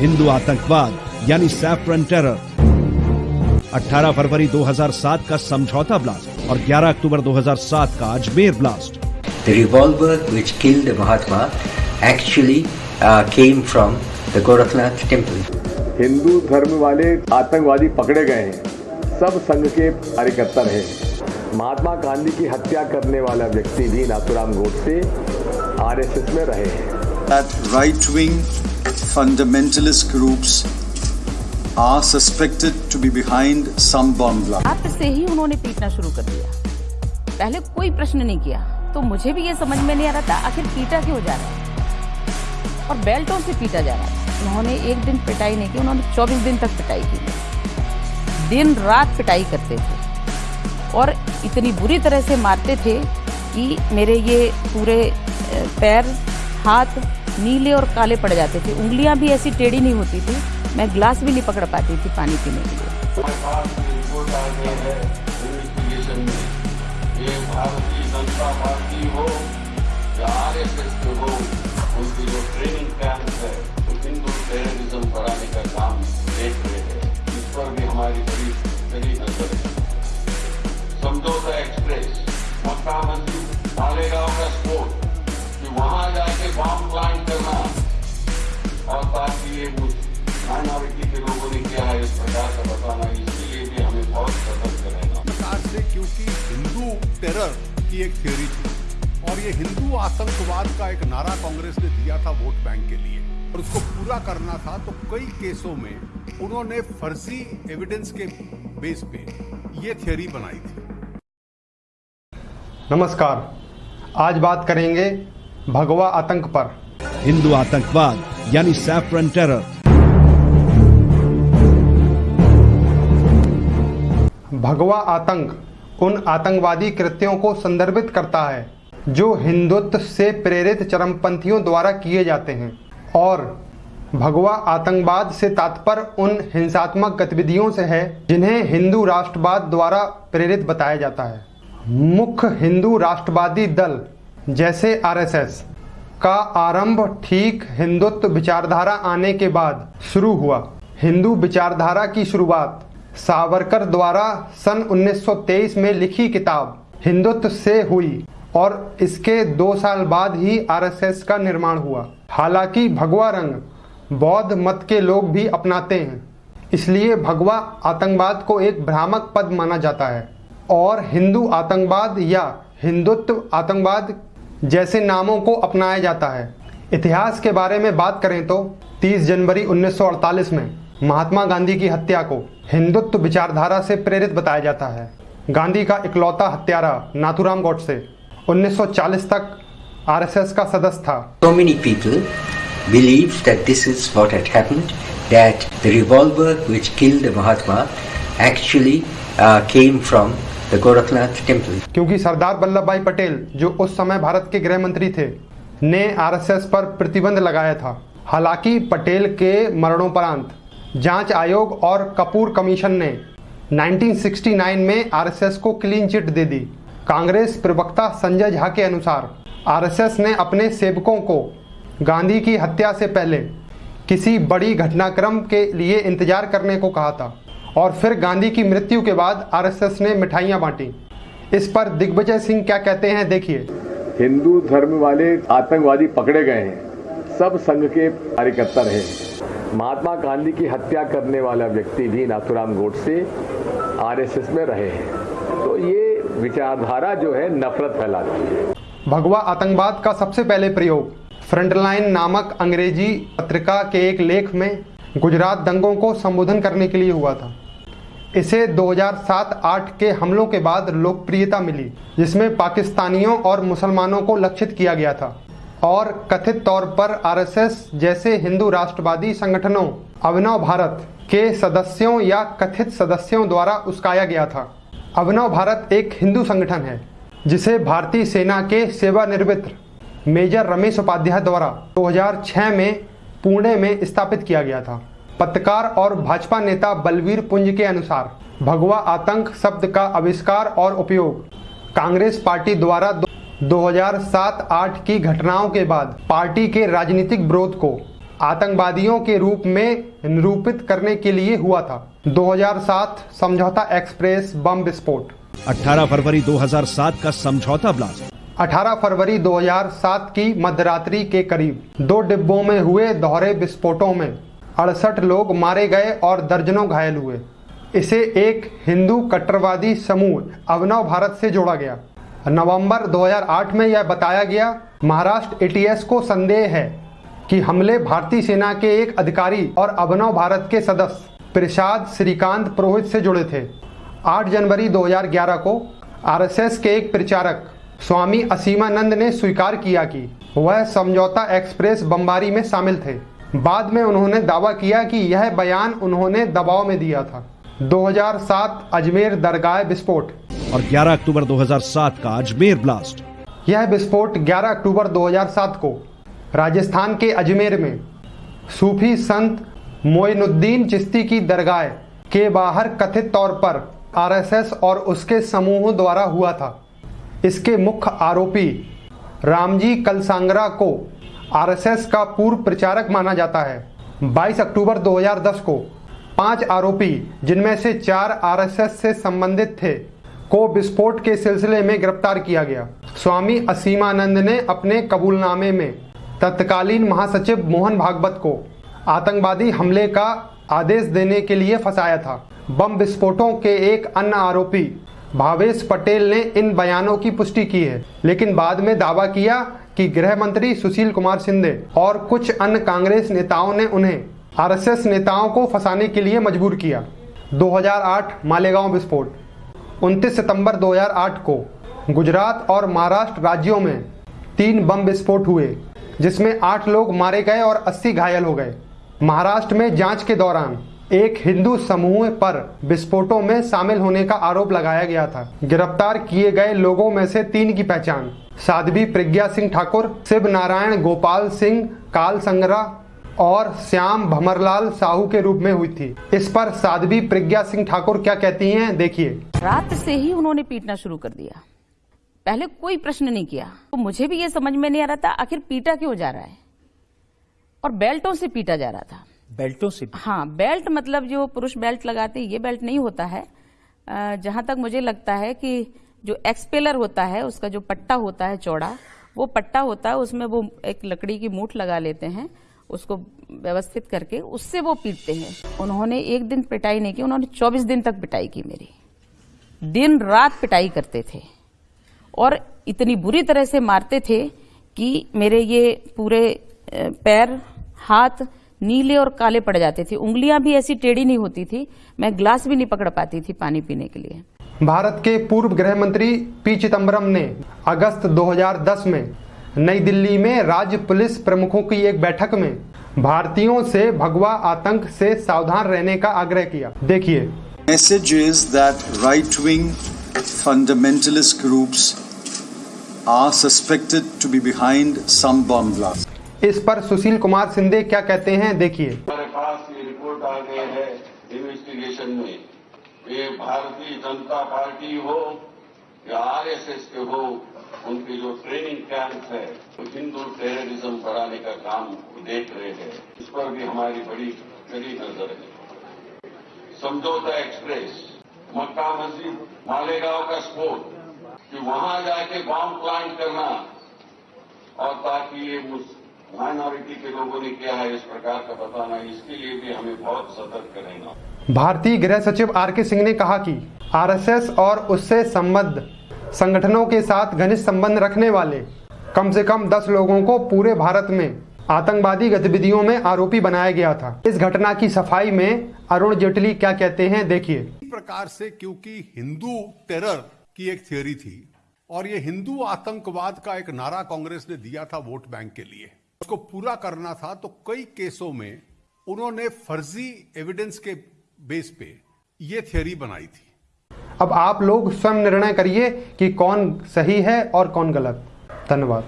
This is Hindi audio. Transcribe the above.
हिंदू आतंकवाद यानी सैफरन टेरर 18 फरवरी 2007 का समझौता ब्लास्ट और 11 अक्टूबर 2007 का Ajmer blast The revolver which killed Mahatma actually uh, came from the Gorakhnath temple. Hindu धर्म वाले आतंकवादी पकड़े गए हैं। सब संघ के कार्यकर्ता रहे महात्मा गांधी की हत्या करने वाला व्यक्ति भी नाथुराम गोडसे आरएसएस में रहे हैं। That right wing fundamentalist groups are suspected to be behind some bomb blast. रात से ही उन्होंने पीटना शुरू कर दिया। पहले कोई प्रश्न नहीं किया तो मुझे भी ये समझ में नहीं आ रहा था आखिर पीटा क्यों जा रहा है। और बेल्टों से पीटा जा रहा है। उन्होंने एक दिन पिटाई नहीं की, उन्होंने 24 दिन तक पिटाई की। दिन रात पिटाई करते थे। और इतनी बुरी तरह से मारते थे कि मेरे ये पूरे पैर, हाथ नीले और काले पड़ जाते थे। उंगलियाँ भी ऐसी टेढ़ी नहीं होती थी। मैं ग्लास भी नहीं पकड़ पाती थी पानी पीने के लिए। भारतीय जनता पार्टी हो या आर एस एस हो, उसकी जो प्रकार से क्योंकि हिंदू टेरर की एक थ्योरी थी। और ये हिंदू आतंकवाद का एक नारा कांग्रेस ने दिया था वोट बैंक के लिए। और उसको पूरा करना था तो कई केसों में उन्होंने फर्जी एविडेंस के बेस पे ये थ्योरी बनाई थी। नमस्कार। आज बात करेंगे भगवा आतंक पर। हिंदू आतंकवाद यानी सैफरन टेरर भगवा आतंक उन आतंकवादी कृत्यों को संदर्भित करता है, जो हिंदुत्व से प्रेरित चरमपंथियों द्वारा किए जाते हैं, और भगवा आतंकवाद से तात्पर्य उन हिंसात्मक गतिविधियों से है, जिन्हें हिंदू राष्ट्रवाद द्वारा प्रेरित बताया जाता है। मुख्य हिंदू राष्ट्रवादी दल, जैसे आरएसएस, का आरंभ ठीक हिंदुत्व विचारधारा आने के बाद शुरू हुआ। हिंदू विचारधारा की शुरुआत सावरकर द्वारा सन 1923 में लिखी किताब हिंदुत्व से हुई और इसके दो साल बाद ही आरएसएस का निर्माण हुआ। हालाँकि भगवा रंग बौद्ध मत के लोग भी अपनाते हैं। इसलिए भगवा आतंकवाद को एक भ्रामक पद माना जाता है और हिंदू आतंकवाद या हिंदुत्व आतंकवाद जैसे नामों को अपनाया जाता है। इतिहास के बारे में बात करें तो 30 जनवरी 1948 में महात्मा गांधी की हत्या को हिंदुत्व विचारधारा से प्रेरित बताया जाता है। गांधी का इकलौता हत्यारा नाथुराम गोडसे 1940 तक आरएसएस का सदस्य था। So many people believed that this is what had happened, that the revolver which killed Mahatma actually uh, came from the Gorakhnath temple. क्योंकि सरदार वल्लभ भाई पटेल जो उस समय भारत के गृह मंत्री थे ने आरएसएस पर प्रतिबंध लगाया था। हालाँकि पटेल के मरणोपरांत जाँच आयोग और कपूर कमीशन ने 1969 में आरएसएस को क्लीन चिट दे दी। कांग्रेस प्रवक्ता संजय झा के अनुसार, आरएसएस ने अपने सेवकों को गांधी की हत्या से पहले किसी बड़ी घटनाक्रम के लिए इंतज़ार करने को कहा था और फिर गांधी की मृत्यु के बाद आरएसएस ने मिठाइयाँ बांटी। इस पर दिग्विजय सिंह क्या कहते हैं देखिए। हिंदू धर्म वाले आतंकवादी पकड़े गए हैं। सब संघ के कार्यकर्ता रहे महात्मा गांधी की हत्या करने वाला व्यक्ति भी नाथुराम गोडसे आरएसएस में रहे हैं। तो ये विचारधारा जो है, नफरत फैलाती है। भगवा आतंकवाद का सबसे पहले प्रयोग, फ्रंटलाइन नामक अंग्रेज़ी पत्रिका के एक लेख में गुजरात दंगों को संबोधन करने के लिए हुआ था। इसे 2007-8 के हमलों के बाद लोकप्रियता मिली, जिसमें पाकिस्तानियों और मुसलमानों को लक्षित किया गया था। और कथित तौर पर आरएसएस जैसे हिंदू राष्ट्रवादी संगठनों, अभिनव भारत के सदस्यों या कथित सदस्यों द्वारा उस्काया गया था। अभिनव भारत एक हिंदू संगठन है, जिसे भारतीय सेना के सेवानिवृत्त मेजर रमेश उपाध्याय द्वारा 2006 में पुणे में स्थापित किया गया था। पत्रकार और भाजपा नेता बलवीर पुंज के अनुसार, भगवा आतंक शब्द का आविष्कार और उपयोग कांग्रेस पार्टी द्वारा 2007-8 की घटनाओं के बाद पार्टी के राजनीतिक विरोध को आतंकवादियों के रूप में निरूपित करने के लिए हुआ था। 2007 समझौता एक्सप्रेस बम विस्फोट। 18 फरवरी 2007 का समझौता ब्लास्ट। 18 फरवरी 2007 की मध्यरात्रि के करीब दो डिब्बों में हुए दोहरे विस्फोटों में अड़सठ लोग मारे गए और दर्जनों घायल हुए। इसे एक हिंदू कट्टरवादी समूह अभिनव भारत से जोड़ा गया। नवंबर 2008 में यह बताया गया, महाराष्ट्र एटीएस को संदेह है कि हमले भारतीय सेना के एक अधिकारी और अभिनव भारत के सदस्य प्रसाद श्रीकांत पुरोहित से जुड़े थे। 8 जनवरी 2011 को आरएसएस के एक प्रचारक, स्वामी असीमानंद ने स्वीकार किया कि वह समझौता एक्सप्रेस बमबारी में शामिल थे। बाद में उन्होंने दावा किया कि यह बयान उन्होंने दबाव में दिया था। 2007 अजमेर दरगाह विस्फोट। और 11 अक्टूबर 2007 का अजमेर ब्लास्ट। यह विस्फोट 11 अक्टूबर 2007 को राजस्थान के अजमेर में सूफी संत मोइनुद्दीन चिश्ती की दरगाह के बाहर कथित तौर पर आरएसएस और उसके समूहों द्वारा हुआ था। इसके मुख्य आरोपी रामजी कलसांगरा को आरएसएस का पूर्व प्रचारक माना जाता है। 22 अक्टूबर 2010 को पाँच आरोपी, जिनमें से चार आरएसएस से संबंधित थे। को विस्फोट के सिलसिले में गिरफ़्तार किया गया। स्वामी असीमानंद ने अपने कबूलनामे में तत्कालीन महासचिव मोहन भागवत को आतंकवादी हमले का आदेश देने के लिए फंसाया था। बम विस्फोटों के एक अन्य आरोपी भावेश पटेल ने इन बयानों की पुष्टि की है, लेकिन बाद में दावा किया कि गृह मंत्री सुशील कुमार सिंधे और कुछ अन्य कांग्रेस नेताओं ने उन्हें आरएसएस नेताओं को फंसाने के लिए मजबूर किया। 2008 मालेगांव विस्फोट। 29 सितंबर 2008 को गुजरात और महाराष्ट्र राज्यों में तीन बम विस्फोट हुए, जिसमें आठ लोग मारे गए और 80 घायल हो गए। महाराष्ट्र में जाँच के दौरान एक हिंदू समूह पर विस्फोटों में शामिल होने का आरोप लगाया गया था। गिरफ़्तार किए गए लोगों में से तीन की पहचान। साध्वी प्रज्ञा सिंह ठाकुर, शिव नारायण गोपाल सिंह, काल संगरा और श्याम भमरलाल साहू के रूप में हुई थी। इस पर साध्वी प्रज्ञा सिंह ठाकुर क्या कहती हैं देखिए। रात से ही उन्होंने पीटना शुरू कर दिया। पहले कोई प्रश्न नहीं किया। तो मुझे भी ये समझ में नहीं आ रहा था आखिर पीटा क्यों जा रहा है? और बेल्टों से पीटा जा रहा था। बेल्टों से हाँ बेल्ट मतलब जो पुरुष बेल्ट लगाते ये बेल्ट नहीं होता है। जहाँ तक मुझे लगता है कि जो एक्सपेलर होता है उसका जो पट्टा होता है चौड़ा वो पट्टा होता है उसमें वो एक लकड़ी की मूठ लगा लेते हैं। उसको व्यवस्थित करके उससे वो पीटते हैं। उन्होंने एक दिन पिटाई नहीं की, उन्होंने 24 दिन तक पिटाई की मेरी। दिन रात पिटाई करते थे और इतनी बुरी तरह से मारते थे कि मेरे ये पूरे पैर, हाथ नीले और काले पड़ जाते थे। उंगलियाँ भी ऐसी टेढ़ी नहीं होती थी, मैं ग्लास भी नहीं पकड़ पाती थी पानी पीने के लिए। भारत के पूर्व गृह मंत्री पी चिदम्बरम ने अगस्त 2010 में नई दिल्ली में राज्य पुलिस प्रमुखों की एक बैठक में भारतीयों से भगवा आतंक से सावधान रहने का आग्रह किया। देखिए। Message is that right wing fundamentalist groups are suspected to be behind some bomb blast. इस पर सुशील कुमार सिंधे क्या कहते हैं देखिए। हमारे पास ये रिपोर्ट आ गई है इन्वेस्टिगेशन में। ये भारतीय जनता पार्टी हो या आरएसएस के हो उनके जो ट्रेनिंग कैंप है, वो हिंदू टेररिज्म बढ़ाने का काम देख रहे हैं। इस पर भी हमारी बड़ी कड़ी नज़र है। समझौता एक्सप्रेस, मक्का मस्जिद, मालेगांव का स्फोट, कि वहाँ जाके बॉम्ब प्लांट करना। और ताकि ये माइनॉरिटी के लोगों ने किया है, इस प्रकार का बताना, इसके लिए भी हमें बहुत सतर्क रहना भारतीय गृह सचिव आर के सिंह ने कहा कि आरएसएस और उससे संबद्ध संगठनों के साथ घनिष्ठ संबंध रखने वाले, कम से कम 10 लोगों को पूरे भारत में आतंकवादी गतिविधियों में आरोपी बनाया गया था। इस घटना की सफ़ाई में अरुण जेटली क्या कहते हैं, देखिए। प्रकार से क्योंकि हिंदू टेरर की एक थियोरी थी और ये हिंदू आतंकवाद का एक नारा कांग्रेस ने दिया था वोट बैंक के लिए। उसको पूरा करना था तो कई केसों में उन्होंने फर्जी एविडेंस के बेस पे ये थ्योरी बनाई थी। अब आप लोग स्वयं निर्णय करिए कि कौन सही है और कौन गलत। धन्यवाद।